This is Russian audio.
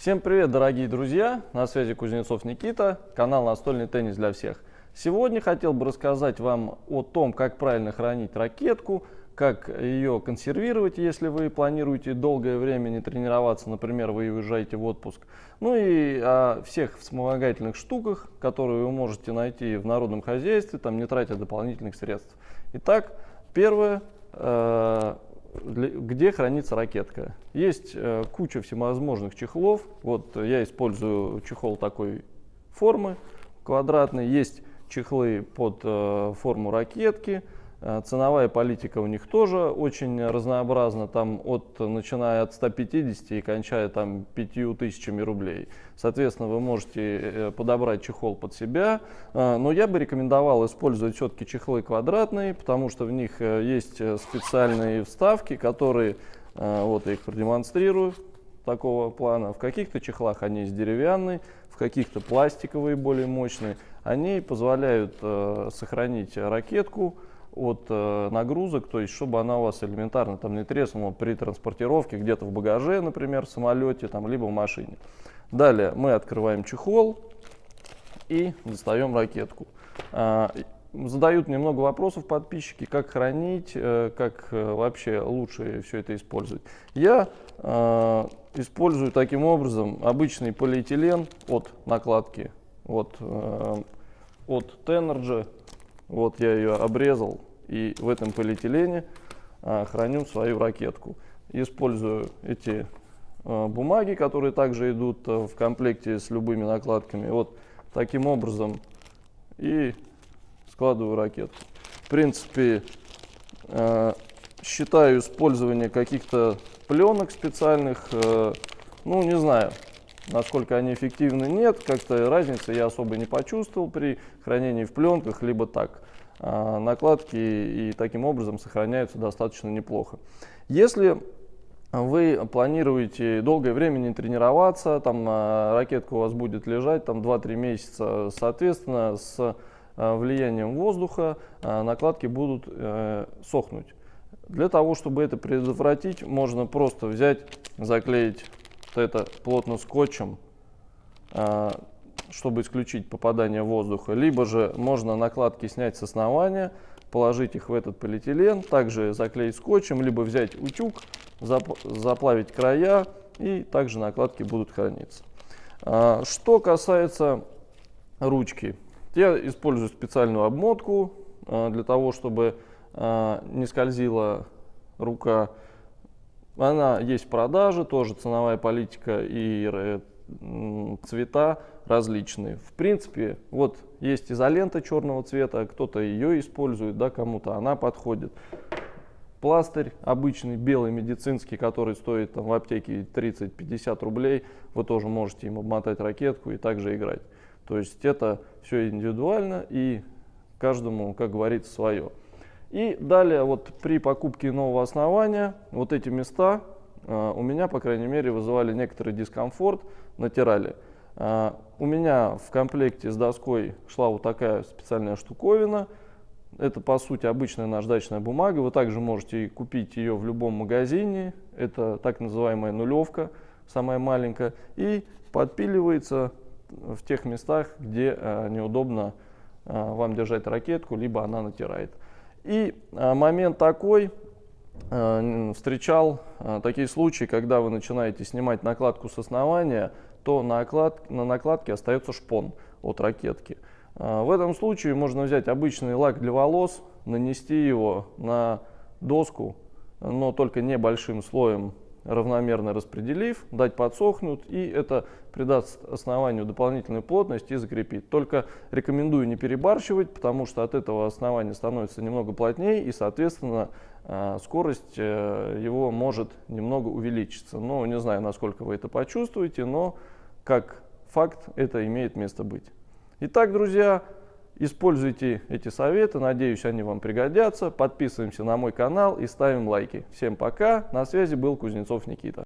Всем привет, дорогие друзья! На связи Кузнецов Никита, канал «Настольный теннис для всех». Сегодня хотел бы рассказать вам о том, как правильно хранить ракетку, как ее консервировать, если вы планируете долгое время не тренироваться, например, вы уезжаете в отпуск. Ну и о всех вспомогательных штуках, которые вы можете найти в народном хозяйстве, там не тратя дополнительных средств. Итак, первое э, где хранится ракетка. Есть э, куча всевозможных чехлов. Вот я использую чехол такой формы квадратный. Есть чехлы под э, форму ракетки. Э, ценовая политика у них тоже очень разнообразна, там от, начиная от 150 и кончая там 5000 рублей. Соответственно, вы можете э, подобрать чехол под себя, э, но я бы рекомендовал использовать все-таки чехлы квадратные, потому что в них есть специальные вставки, которые, вот я их продемонстрирую, такого плана. В каких-то чехлах они есть деревянные, в каких-то пластиковые, более мощные. Они позволяют сохранить ракетку, от э, нагрузок, то есть чтобы она у вас элементарно там не треснула при транспортировке где-то в багаже, например, в самолете, там, либо в машине. Далее мы открываем чехол и достаем ракетку. А, задают немного вопросов подписчики, как хранить, э, как э, вообще лучше все это использовать. Я э, использую таким образом обычный полиэтилен от накладки, вот, э, от Tenergy вот я ее обрезал и в этом полиэтилене а, храню свою ракетку. Использую эти а, бумаги, которые также идут а, в комплекте с любыми накладками. Вот таким образом и складываю ракетку. В принципе, а, считаю использование каких-то пленок специальных, а, ну не знаю, насколько они эффективны, нет. Как-то разницы я особо не почувствовал при хранении в пленках, либо так. А, накладки и таким образом сохраняются достаточно неплохо. Если вы планируете долгое время не тренироваться, там а, ракетка у вас будет лежать там 2-3 месяца, соответственно, с а, влиянием воздуха накладки будут э, сохнуть. Для того, чтобы это предотвратить, можно просто взять, заклеить вот это плотно скотчем, а, чтобы исключить попадание воздуха. Либо же можно накладки снять с основания, положить их в этот полиэтилен, также заклеить скотчем, либо взять утюг, заплавить края, и также накладки будут храниться. А, что касается ручки, я использую специальную обмотку а, для того, чтобы не скользила рука она есть в продаже, тоже ценовая политика и цвета различные. В принципе, вот есть изолента черного цвета, кто-то ее использует, да, кому-то она подходит. Пластырь обычный, белый, медицинский, который стоит там, в аптеке 30-50 рублей, вы тоже можете им обмотать ракетку и также играть. То есть это все индивидуально и каждому, как говорится, свое. И далее вот при покупке нового основания вот эти места э, у меня, по крайней мере, вызывали некоторый дискомфорт, натирали. Э, у меня в комплекте с доской шла вот такая специальная штуковина. Это, по сути, обычная наждачная бумага. Вы также можете купить ее в любом магазине. Это так называемая нулевка, самая маленькая. И подпиливается в тех местах, где э, неудобно э, вам держать ракетку, либо она натирает. И а, момент такой, а, встречал а, такие случаи, когда вы начинаете снимать накладку с основания, то на, на накладке остается шпон от ракетки. В этом случае можно взять обычный лак для волос, нанести его на доску, но только небольшим слоем равномерно распределив, дать подсохнуть, и это придаст основанию дополнительную плотность и закрепит. Только рекомендую не перебарщивать, потому что от этого основания становится немного плотнее, и, соответственно, а, скорость э, его может немного увеличиться. Ну, не знаю, насколько вы это почувствуете, но как факт это имеет место быть. Итак, друзья, Используйте эти советы, надеюсь, они вам пригодятся. Подписываемся на мой канал и ставим лайки. Всем пока, на связи был Кузнецов Никита.